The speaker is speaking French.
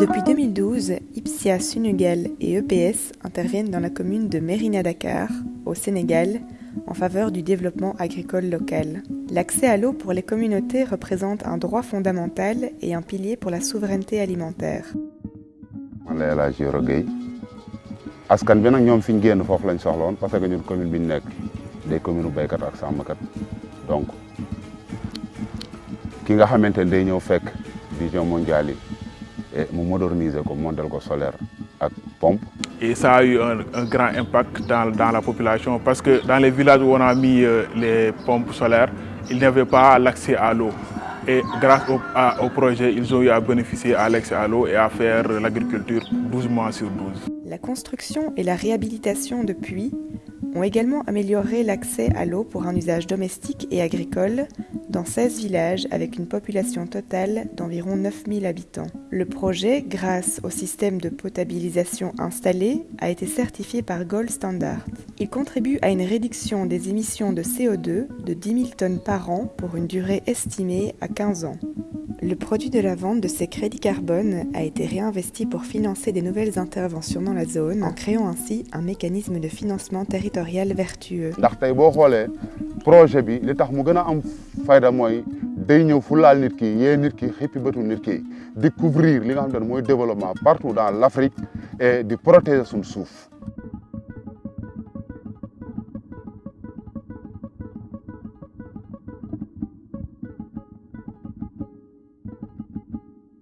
Depuis 2012, Ipsia Sunugal et EPS interviennent dans la commune de Mérina Dakar, au Sénégal, en faveur du développement agricole local. L'accès à l'eau pour les communautés représente un droit fondamental et un pilier pour la souveraineté alimentaire. parce que donc vision mondiale mu moderniser ko montel ko solaire ak pompe. Et ça a eu un, un grand impact dans, dans, la population parce que dans les villages où on a mis euh, les pompes solaires, il n'y avait pas l'accès à l'eau. Et grâce au, à, au, projet, ils ont eu à bénéficier à l'accès à l'eau et à faire l'agriculture 12 mois sur 12. La construction et la réhabilitation de puits ont également amélioré l'accès à l'eau pour un usage domestique et agricole dans 16 villages avec une population totale d'environ 9000 habitants. Le projet, grâce au système de potabilisation installé, a été certifié par Gold Standard. Il contribue à une réduction des émissions de CO2 de 10 000 tonnes par an pour une durée estimée à 15 ans. Le produit de la vente de ces crédits carbone a été réinvesti pour financer des nouvelles interventions dans la zone, en créant ainsi un mécanisme de financement territorial vertueux. Projet bi li tax mu gën a am fayda mooy day ñëw fu laal nit ki yee nit ki xippi bëtu nit ki découvrir li nga xam ne développement partout dans l'Afrique et di protéger suñu suuf